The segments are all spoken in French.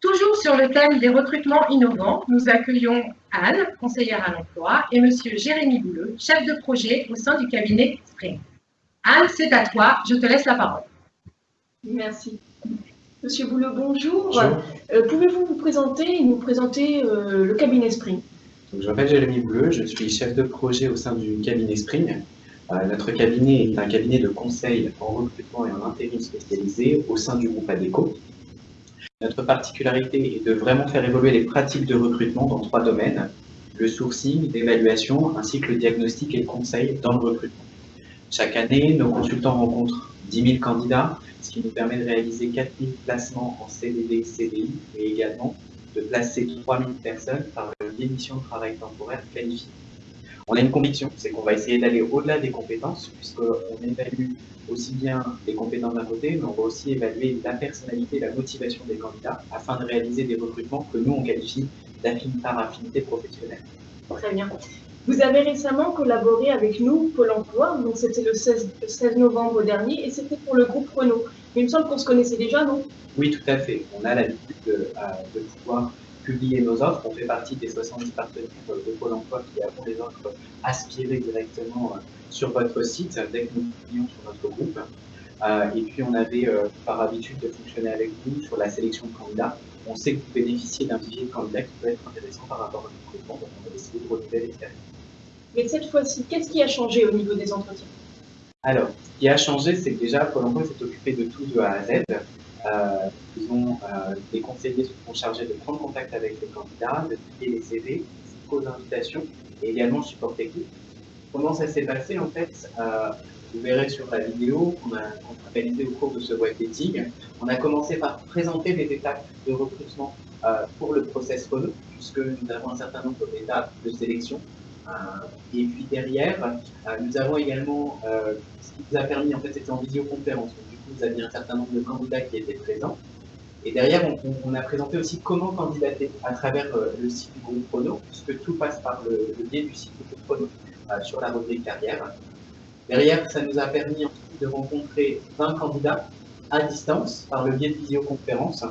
Toujours sur le thème des recrutements innovants, nous accueillons Anne, conseillère à l'emploi, et Monsieur Jérémy Bouleux, chef de projet au sein du cabinet Spring. Anne, c'est à toi, je te laisse la parole. Merci. Monsieur Bouleux, bonjour. Euh, pouvez-vous vous présenter et nous présenter euh, le cabinet Spring? Je m'appelle Jérémy Bouleux, je suis chef de projet au sein du cabinet Spring. Euh, notre cabinet est un cabinet de conseil en recrutement et en intérim spécialisé au sein du groupe ADECO. Notre particularité est de vraiment faire évoluer les pratiques de recrutement dans trois domaines, le sourcing, l'évaluation, ainsi que le diagnostic et le conseil dans le recrutement. Chaque année, nos consultants rencontrent 10 000 candidats, ce qui nous permet de réaliser 4 000 placements en CDD, CDI, et également de placer 3 000 personnes par l'émission de travail temporaire qualifiée. On a une conviction, c'est qu'on va essayer d'aller au-delà des compétences, puisqu'on évalue aussi bien les compétences d'un côté, mais on va aussi évaluer la personnalité, la motivation des candidats, afin de réaliser des recrutements que nous, on qualifie par affinité professionnelle. Très bien. Vous avez récemment collaboré avec nous, Pôle emploi, donc c'était le 16, 16, novembre dernier, et c'était pour le groupe Renault. Mais il me semble qu'on se connaissait déjà, non? Oui, tout à fait. On a l'habitude de, euh, de pouvoir publier nos offres. On fait partie des 70 partenaires de Pôle emploi qui avons les offres aspirées directement euh, sur votre site dès que nous publions sur notre groupe. Euh, et puis, on avait euh, par habitude de fonctionner avec vous sur la sélection de candidats. On sait que vous bénéficiez d'un vivier de candidats qui peut être intéressant par rapport à notre recrutement, donc on va essayer de renouveler l'expérience. Mais cette fois-ci, qu'est-ce qui a changé au niveau des entretiens? Alors, ce qui a changé, c'est que déjà, Pôle emploi s'est occupé de tout de A à Z. Euh, ils ont, euh, les conseillers se sont chargés de prendre contact avec les candidats, de trier les CV, aux invitations et également le support technique. Comment ça s'est passé en fait? Euh, Vous verrez sur la vidéo qu'on a, a, réalisée au cours de ce web dating. On a commencé par présenter les étapes de recrutement euh, pour le process Renault, puisque nous avons un certain nombre d'étapes de sélection. Euh, et puis derrière, nous avons également, ce qui nous a permis, en fait, c'était en visioconférence vous aviez un certain nombre de candidats qui étaient présents. Et derrière, on, a présenté aussi comment candidater à travers euh, le site du groupe Prono, puisque tout passe par le, biais du site du groupe Prono euh, sur la rubrique carrière. Derrière, ça nous a permis ensuite de rencontrer 20 candidats à distance par le biais de visioconférence.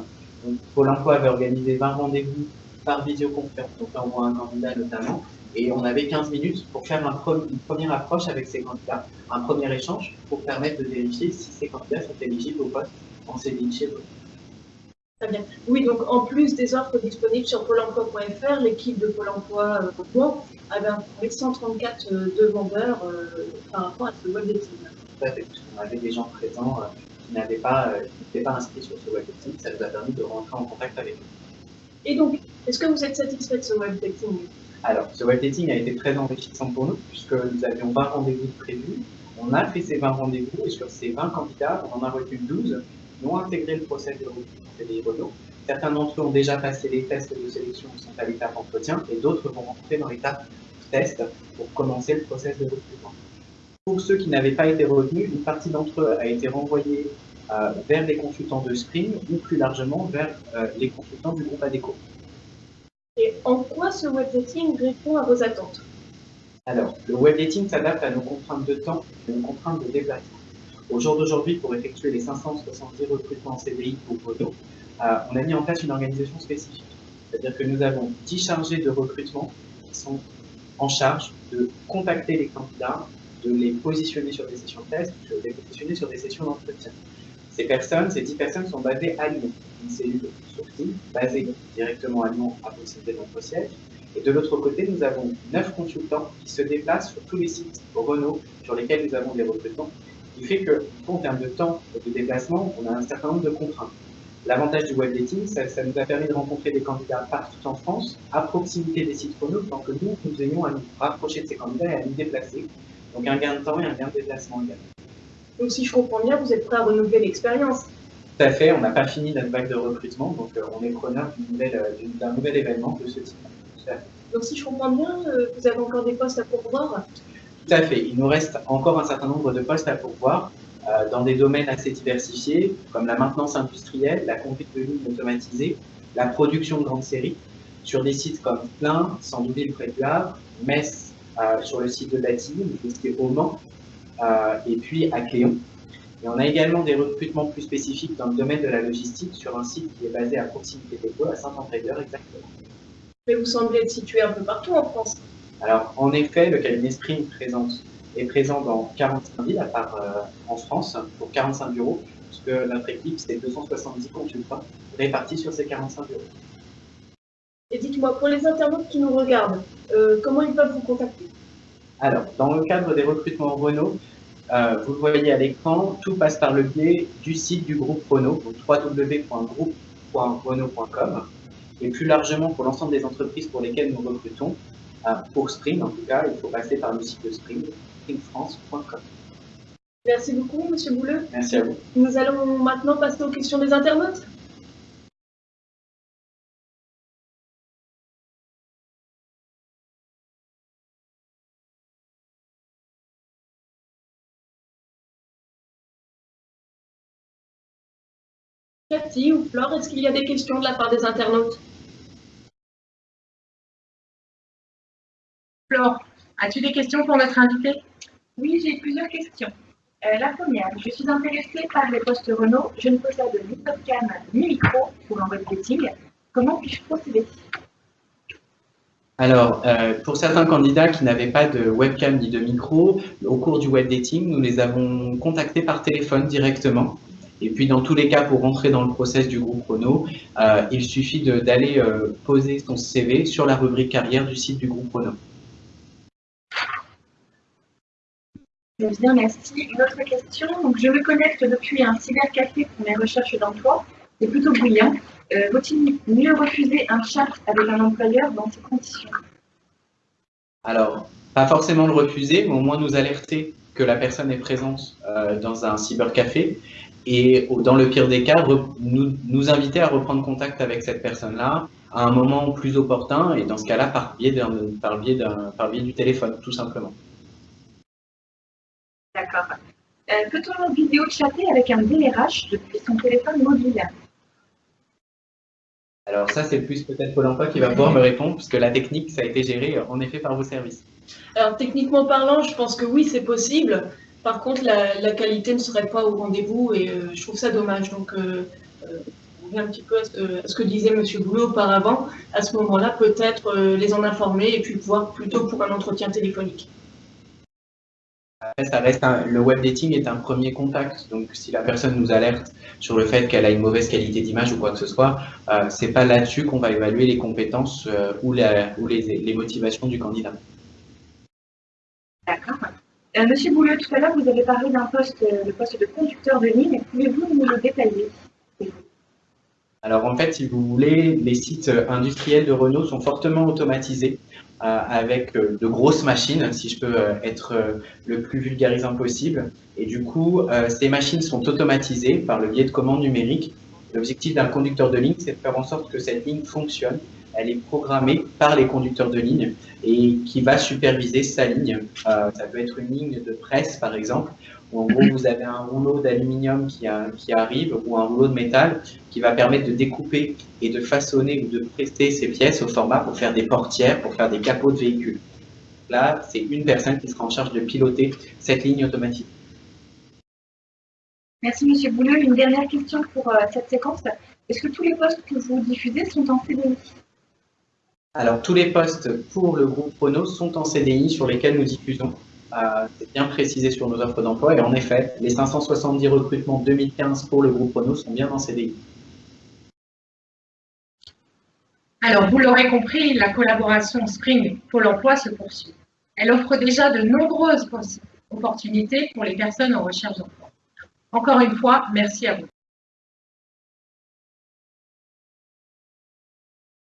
Donc, Pôle emploi avait organisé 20 rendez-vous par visioconférence, donc là on voit un candidat notamment, et on avait 15 minutes pour faire une première approche avec ces candidats, un premier échange pour permettre de vérifier si ces candidats sont éligibles au poste en CDI chez. Très bien. Oui, donc en plus des offres disponibles sur pôle emploi.fr, l'équipe de Pôle emploi euh, avait informé 134 euh, demandeurs euh, par rapport à ce web dating. Tout à fait, On avait des gens présents euh, qui n'étaient pas, pas inscrits sur ce web dating, ça nous a permis de rentrer en contact avec eux. Et donc, est-ce que vous êtes satisfait de ce web dating alors, ce web dating a été très enrichissant pour nous, puisque nous avions 20 rendez-vous prévus. On a fait ces 20 rendez-vous, et sur ces 20 candidats, on en a retenu 12 qui ont intégré le process de recrutement CDI Renault. Certains d'entre eux ont déjà passé les tests de sélection et sont à l'étape entretien, et d'autres vont rentrer dans l'étape test pour commencer le process de recrutement. Pour ceux qui n'avaient pas été retenus, une partie d'entre eux a été renvoyée euh, vers les consultants de Spring ou plus largement vers euh, les consultants du groupe ADECO. Et en quoi ce web dating répond à vos attentes? Alors, le web dating s'adapte à nos contraintes de temps et nos contraintes de déplacement. Au jour d'aujourd'hui, pour effectuer les 570 recrutements en CDI pour Photo, euh, on a mis en place une organisation spécifique. C'est-à-dire que nous avons 10 chargés de recrutement qui sont en charge de contacter les candidats, de les positionner sur des sessions de test, de les positionner sur des sessions d'entretien. Ces personnes, ces 10 personnes sont basées à Lyon, une cellule sourcing basée directement à Lyon à proximité de notre siège. Et de l'autre côté, nous avons 9 consultants qui se déplacent sur tous les sites Renault sur lesquels nous avons des recrutements, qui fait que, en termes de temps de déplacement, on a un certain nombre de contraintes. L'avantage du web dating, ça, ça, nous a permis de rencontrer des candidats partout en France, à proximité des sites Renault, tant que nous, nous ayons à nous rapprocher de ces candidats et à nous déplacer. Donc un gain de temps et un gain de déplacement également. Donc si je comprends bien, vous êtes prêt à renouveler l'expérience Tout à fait, on n'a pas fini notre vague de recrutement, donc euh, on est preneur euh, d'un nouvel événement de ce type. Donc si je comprends bien, euh, vous avez encore des postes à pourvoir Tout à fait, il nous reste encore un certain nombre de postes à pourvoir dans des domaines assez diversifiés, comme la maintenance industrielle, la conduite de lignes automatisées, la production de grandes séries, sur des sites comme Plain, Sandouville près du Havre, Metz sur le site de qui est au Mans, euh, et puis à Cléon. Et on a également des recrutements plus spécifiques dans le domaine de la logistique sur un site qui est basé à proximité des pôles, à Saint-André-d'Heure exactement. Mais vous semblez être situé un peu partout en France. Alors, en effet, le cabinet Spring présente, est présent dans 45 villes, à part euh, en France, pour 45 bureaux, puisque notre équipe, c'est 270 consultants répartis sur ces 45 bureaux. Et dites-moi, pour les internautes qui nous regardent, euh, comment ils peuvent vous contacter? Alors, dans le cadre des recrutements Renault, euh, vous le voyez à l'écran, tout passe par le biais du site du groupe Renault, donc www.groupe.renault.com. Et plus largement, pour l'ensemble des entreprises pour lesquelles nous recrutons, pour Spring en tout cas, il faut passer par le site de Spring, springfrance.com. Merci beaucoup, Monsieur Bouleux. Merci à vous. Nous allons maintenant passer aux questions des internautes. Cathy ou Flore, est-ce qu'il y a des questions de la part des internautes? Flore, as-tu des questions pour notre invité? Oui, j'ai plusieurs questions. Euh, la première, je suis intéressée par les postes Renault. Je ne possède ni webcam ni micro pour un web dating. Comment puis-je procéder? Alors, euh, pour certains candidats qui n'avaient pas de webcam ni de micro, au cours du web dating, nous les avons contactés par téléphone directement. Et puis, dans tous les cas, pour rentrer dans le process du groupe Renault, euh, il suffit d'aller euh, poser son CV sur la rubrique carrière du site du groupe Renault. Bien, merci. Une autre question. Donc, je me connecte depuis un cybercafé pour mes recherches d'emploi. C'est plutôt brillant. Euh, Vaut-il mieux refuser un chat avec un employeur dans ces conditions? Alors, pas forcément le refuser, mais au moins nous alerter que la personne est présente euh, dans un cybercafé et dans le pire des cas, nous, inviter à reprendre contact avec cette personne-là à un moment plus opportun et dans ce cas-là par biais, biais du téléphone, tout simplement. D'accord. Euh, Peut-on vidéo chatter avec un DRH depuis son téléphone mobile Alors ça, c'est plus peut-être Pôle emploi qui va pouvoir me répondre, puisque la technique, ça a été géré en effet par vos services. Alors techniquement parlant, je pense que oui, c'est possible. Par contre, la, la, qualité ne serait pas au rendez-vous et euh, je trouve ça dommage. Donc, euh, euh, on revient un petit peu à ce, à ce que disait M. Boulot auparavant. À ce moment-là, peut-être euh, les en informer et puis voir plutôt pour un entretien téléphonique. Après, ça reste un, le web dating est un premier contact. Donc, si la personne nous alerte sur le fait qu'elle a une mauvaise qualité d'image ou quoi que ce soit, euh, c'est pas là-dessus qu'on va évaluer les compétences euh, ou, la, ou les, les motivations du candidat. D'accord. Euh, Monsieur Bouleux, tout à l'heure, vous avez parlé d'un poste, euh, le poste de conducteur de ligne. Pouvez-vous nous le détailler Alors en fait, si vous voulez, les sites industriels de Renault sont fortement automatisés avec euh, de grosses machines, si je peux euh, être euh, le plus vulgarisant possible. Et du coup, euh, ces machines sont automatisées par le biais de commandes numériques. L'objectif d'un conducteur de ligne, c'est de faire en sorte que cette ligne fonctionne. Elle est programmée par les conducteurs de ligne et qui va superviser sa ligne. Euh, ça peut être une ligne de presse, par exemple, où en gros vous avez un rouleau d'aluminium qui, arrive ou un rouleau de métal qui va permettre de découper et de façonner ou de prester ces pièces au format pour faire des portières, pour faire des capots de véhicules. Là, c'est une personne qui sera en charge de piloter cette ligne automatique. Merci Monsieur Bouleux. Une dernière question pour euh, cette séquence. Est-ce que tous les postes que vous diffusez sont en CDI alors, tous les postes pour le groupe Renault sont en CDI sur lesquels nous diffusons. Euh, c'est bien précisé sur nos offres d'emploi. Et en effet, les 570 recrutements 2015 pour le groupe Renault sont bien en CDI. Alors, vous l'aurez compris, la collaboration Spring Pôle emploi se poursuit. Elle offre déjà de nombreuses opportunités pour les personnes en recherche d'emploi. Encore une fois, merci à vous.